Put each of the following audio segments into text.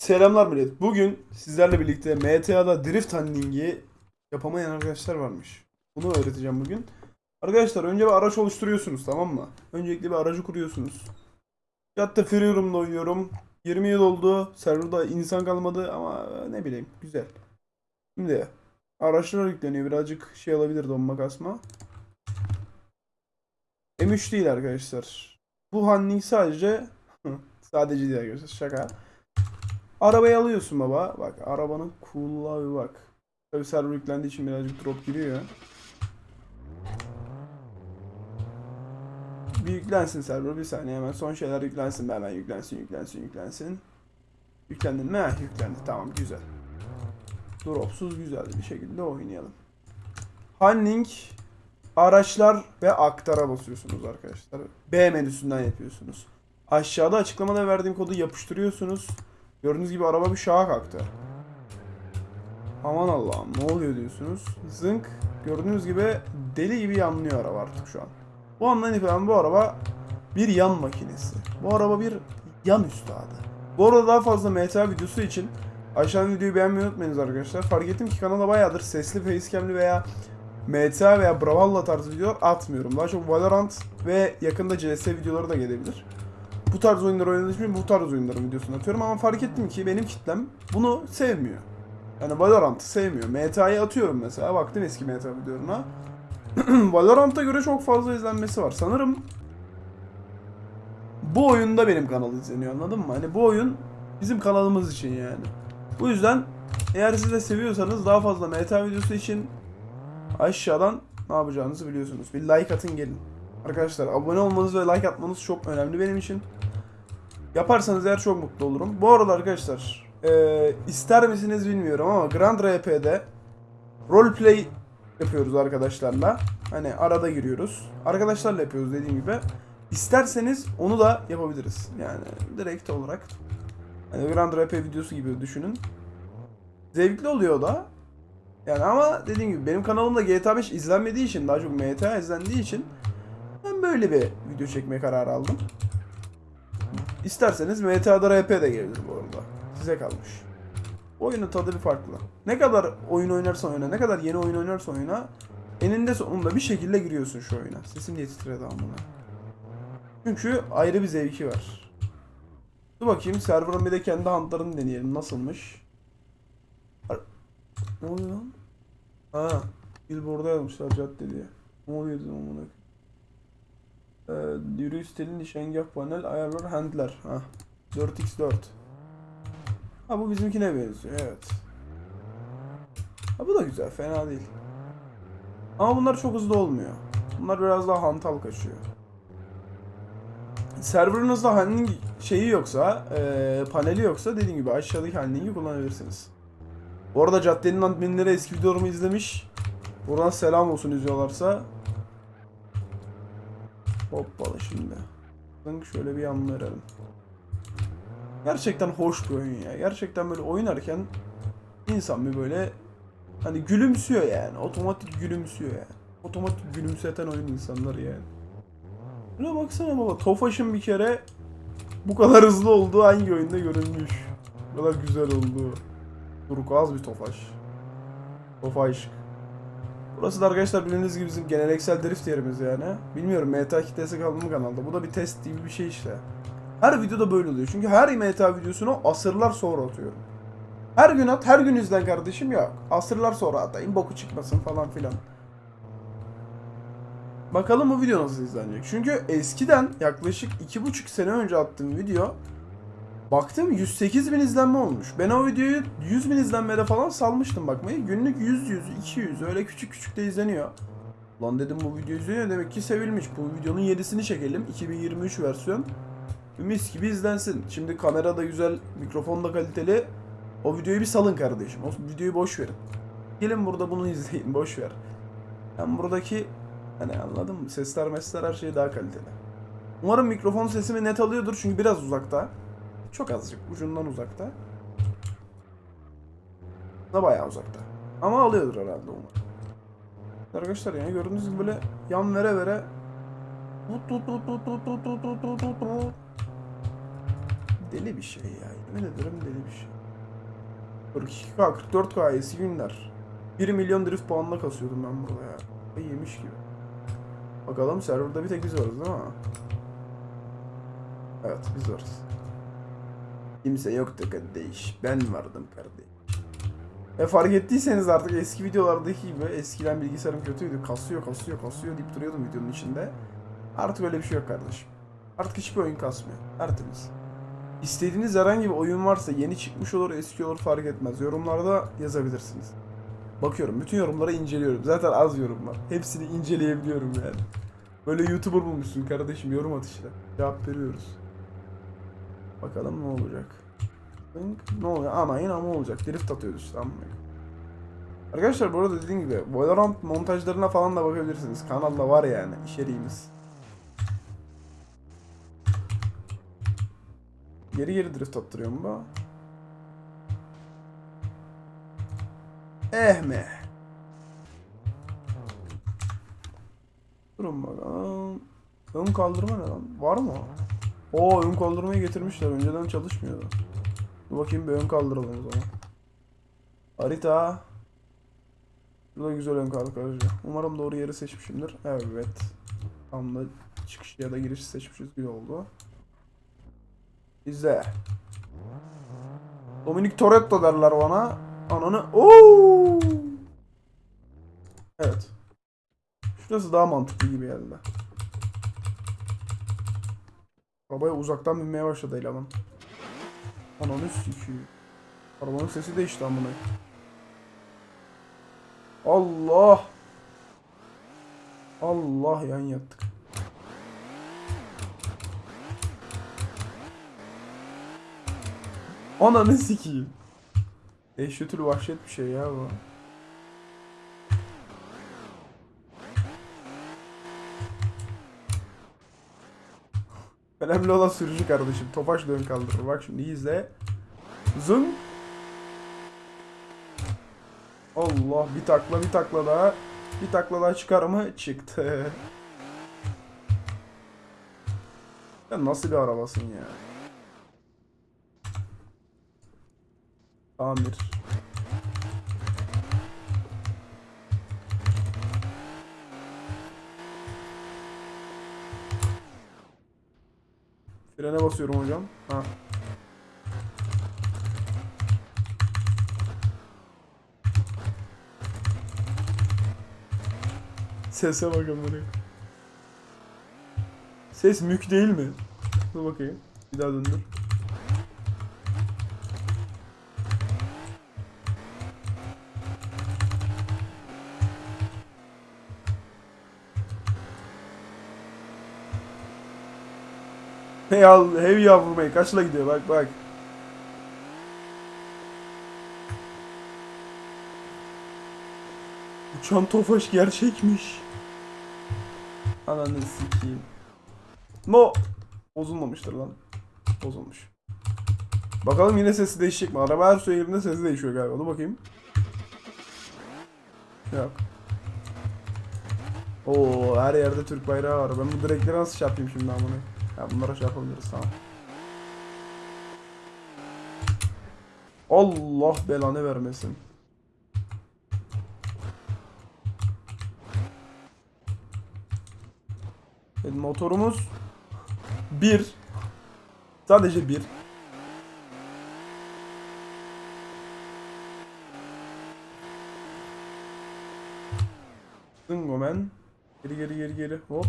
Selamlar millet. Bugün sizlerle birlikte MTA'da drift handlingi yapamayan arkadaşlar varmış. Bunu öğreteceğim bugün. Arkadaşlar önce bir araç oluşturuyorsunuz tamam mı? Öncelikle bir aracı kuruyorsunuz. Yatta Free Room'da oynuyorum. 20 yıl oldu. Serverda insan kalmadı ama ne bileyim güzel. Şimdi araçlar yükleniyor. Birazcık şey alabilir donma kasma. M3 değil arkadaşlar. Bu handling sadece sadece değil arkadaşlar şaka. Arabayı alıyorsun baba. Bak arabanın cool'luğa bir bak. Tabi server yüklendiği için birazcık drop giriyor. Bir yüklensin server bir saniye hemen son şeyler yüklensin be hemen yüklensin yüklensin yüklensin. Yüklendin mi? Heh, yüklendi tamam güzel. Dropsuz güzel bir şekilde oynayalım. Handling araçlar ve aktara basıyorsunuz arkadaşlar. B menüsünden yapıyorsunuz. Aşağıda açıklamada verdiğim kodu yapıştırıyorsunuz. Gördüğünüz gibi araba bir şaha kalktı. Aman Allah'ım ne oluyor diyorsunuz. Zınk. Gördüğünüz gibi deli gibi yanlıyor araba artık şu an. Bu andan itibaren bu araba bir yan makinesi. Bu araba bir yan üstadı. Bu arada daha fazla MTA videosu için aşağıdan videoyu beğenmeyi unutmayınız arkadaşlar. Fark ettim ki kanala bayağıdır sesli facecam'li veya MTA veya Brawlhalla tarzı videolar atmıyorum. Daha çok Valorant ve yakında CS videoları da gelebilir bu tarz oyunları oynadığım için bu tarz oyunların videosunu atıyorum ama fark ettim ki benim kitlem bunu sevmiyor. Yani Valorant'ı sevmiyor. MTA'yı atıyorum mesela. Baktım eski MTA videolarına. Valorant'a göre çok fazla izlenmesi var. Sanırım bu oyunda benim kanal izleniyor anladın mı? Hani bu oyun bizim kanalımız için yani. Bu yüzden eğer siz de seviyorsanız daha fazla MTA videosu için aşağıdan ne yapacağınızı biliyorsunuz. Bir like atın gelin. Arkadaşlar abone olmanız ve like atmanız çok önemli benim için. Yaparsanız eğer çok mutlu olurum. Bu arada arkadaşlar e, ister misiniz bilmiyorum ama Grand RP'de roleplay yapıyoruz arkadaşlarla. Hani arada giriyoruz. Arkadaşlarla yapıyoruz dediğim gibi. İsterseniz onu da yapabiliriz. Yani direkt olarak. Hani Grand RP videosu gibi düşünün. Zevkli oluyor da. Yani ama dediğim gibi benim kanalımda GTA 5 izlenmediği için daha çok MTA izlendiği için ben böyle bir video çekmeye karar aldım. İsterseniz MTA'da RP de gelir bu arada. Size kalmış. Oyunun tadı bir farklı. Ne kadar oyun oynarsan oyna, ne kadar yeni oyun oynarsan oyna eninde sonunda bir şekilde giriyorsun şu oyuna. Sesim diye titredi amına. Çünkü ayrı bir zevki var. Dur bakayım server'ın bir de kendi huntlarını deneyelim. Nasılmış? Ne oluyor lan? Ha, billboard'a yazmışlar cadde diye. Ne oluyor dedim amına. Ee, yürüyüş nişangah panel ayarlar handler. Ha. 4x4. Ha bu bizimkine benziyor evet. Ha bu da güzel fena değil. Ama bunlar çok hızlı olmuyor. Bunlar biraz daha hantal kaçıyor. Serverınızda handling şeyi yoksa, eee, paneli yoksa dediğim gibi aşağıdaki handling'i kullanabilirsiniz. Bu arada caddenin adminleri eski videolarımı izlemiş. Buradan selam olsun izliyorlarsa. Hoppala şimdi. Şöyle bir yan verelim. Gerçekten hoş bir oyun ya. Gerçekten böyle oynarken insan bir böyle hani gülümsüyor yani. Otomatik gülümsüyor yani. Otomatik gülümseten oyun insanları yani. Buna baksana baba. Tofaş'ın bir kere bu kadar hızlı olduğu hangi oyunda görülmüş. Bu kadar güzel olduğu. Turkuaz bir Tofaş. Tofaş. Burası da arkadaşlar bildiğiniz gibi bizim geleneksel drift yerimiz yani. Bilmiyorum MTA kitlesi kaldı mı kanalda. Bu da bir test gibi bir şey işte. Her videoda böyle oluyor. Çünkü her MTA videosunu asırlar sonra atıyorum. Her gün at, her gün izlen kardeşim yok. Asırlar sonra atayım, boku çıkmasın falan filan. Bakalım bu video nasıl izlenecek. Çünkü eskiden yaklaşık iki buçuk sene önce attığım video Baktım 108 bin izlenme olmuş. Ben o videoyu 100 bin izlenmede falan salmıştım bakmayı. Günlük 100 100 200 öyle küçük küçük de izleniyor. Lan dedim bu video izleniyor demek ki sevilmiş. Bu videonun yenisini çekelim. 2023 versiyon. Mis gibi izlensin. Şimdi kamera da güzel, mikrofon da kaliteli. O videoyu bir salın kardeşim. O videoyu boş verin. Gelin burada bunu izleyin boş ver. Ben buradaki hani anladın mı? Sesler mesler her şey daha kaliteli. Umarım mikrofon sesimi net alıyordur çünkü biraz uzakta. Çok azıcık ucundan uzakta. Da bayağı uzakta. Ama alıyordur herhalde umarım. Arkadaşlar yani gördüğünüz gibi böyle yan vere vere Deli bir şey ya. Yemin ederim deli bir şey. 42k 44k eski günler. 1 milyon drift puanla kasıyordum ben burada ya. Ay yemiş gibi. Bakalım serverda bir tek biz varız değil mi? Evet biz varız. Kimse yoktu kardeş. Ben vardım kardeş. E fark ettiyseniz artık eski videolardaki gibi eskiden bilgisayarım kötüydü. Kasıyor kasıyor kasıyor deyip duruyordum videonun içinde. Artık öyle bir şey yok kardeşim. Artık hiçbir oyun kasmıyor. Tertemiz. İstediğiniz herhangi bir oyun varsa yeni çıkmış olur eski olur fark etmez. Yorumlarda yazabilirsiniz. Bakıyorum bütün yorumları inceliyorum. Zaten az yorum var. Hepsini inceleyebiliyorum yani. Böyle YouTuber bulmuşsun kardeşim yorum at işte. Cevap veriyoruz. Bakalım ne olacak. Ne oluyor? Ana yine ama olacak. Drift atıyoruz işte amma. Arkadaşlar bu arada dediğim gibi Valorant montajlarına falan da bakabilirsiniz. Kanalda var yani içeriğimiz. Geri geri drift attırıyor mu bu? Eh mi? Durun bakalım. Ön kaldırma ne lan? Var mı? Oo ön kaldırmayı getirmişler. Önceden çalışmıyordu. Dur bakayım bir ön kaldıralım o zaman. Harita. Bu da güzel ön kaldırıcı. Umarım doğru yeri seçmişimdir. Evet. Tam da çıkış ya da giriş seçmişiz. Güzel oldu. İzle. Dominic Toretto derler bana. Ananı. Oo! Evet. Şurası daha mantıklı gibi geldi. Arabaya uzaktan binmeye başladı eleman. Ananı sikiyim. Arabanın sesi değişti amına. Allah. Allah yan yattık. Ananı sikiyim. Dehşetül vahşet bir şey ya bu. Önemli olan sürücü kardeşim. Topaş dön kaldırır. Bak şimdi izle. Zın. Allah bir takla bir takla daha. Bir takla daha çıkar mı? Çıktı. Ya nasıl bir arabasın ya? Tamir. Frene basıyorum hocam. Ha. Sese bakın bunu. Ses mük değil mi? Dur bakayım. Bir daha döndür. Al, hey yavrum hey kaçla gidiyor bak bak. Uçan tofaş gerçekmiş. Ananı sikeyim. No. Bozulmamıştır lan. Bozulmuş. Bakalım yine sesi değişecek mi? Araba her söylerinde sesi değişiyor galiba. Dur bakayım. Yok. Oo her yerde Türk bayrağı var. Ben bu direkleri nasıl şey yapayım şimdi amına? Ya bunlara şey yapabiliriz tamam. Allah belanı vermesin. Evet, motorumuz bir. Sadece bir. Dingomen. Geri geri geri geri. Hop.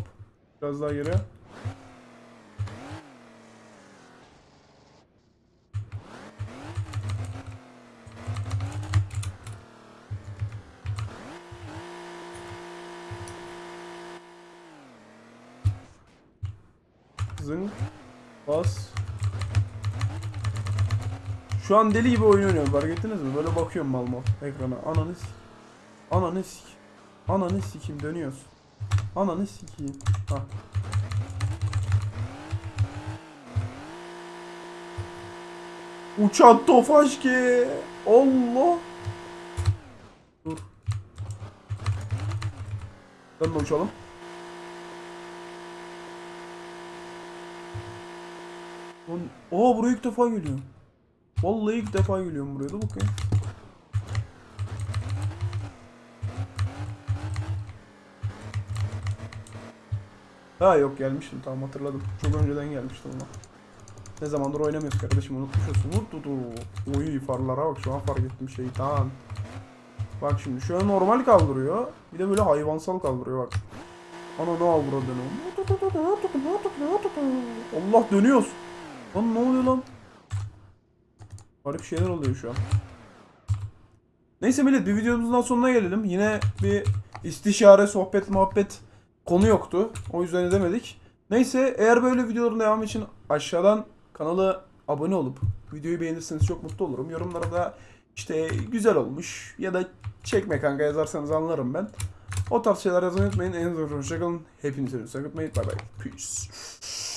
Biraz daha geri. Zınk. Bas. Şu an deli gibi oyun oynuyorum fark ettiniz mi? Böyle bakıyorum mal mal ekrana. Ananı sik. Ananı sik. Ananı sikim dönüyoruz. Ananı sikeyim. Ha. Uçan tofaş ki. Allah. Dur. Ben de uçalım. Lan- Aa buraya ilk defa geliyor. Vallahi ilk defa geliyorum buraya da bakayım. Ha yok gelmiştim tamam hatırladım. Çok önceden gelmiştim ama. Ne zamandır oynamıyoruz kardeşim unutmuşuz. Tutu. Oy farlara bak şu an fark ettim şeytan. Bak şimdi şöyle normal kaldırıyor. Bir de böyle hayvansal kaldırıyor bak. Ana ne avradını. Allah dönüyoruz. Lan ne oluyor lan? Garip şeyler oluyor şu an. Neyse millet bir videomuzun sonuna gelelim. Yine bir istişare, sohbet, muhabbet konu yoktu. O yüzden edemedik. Neyse eğer böyle videoların devamı için aşağıdan kanala abone olup videoyu beğenirseniz çok mutlu olurum. Yorumlara da işte güzel olmuş ya da çekme kanka yazarsanız anlarım ben. O tarz şeyler yazmayı unutmayın. En azından hoşçakalın. Hepinize unutmayın. Bye bye. Peace.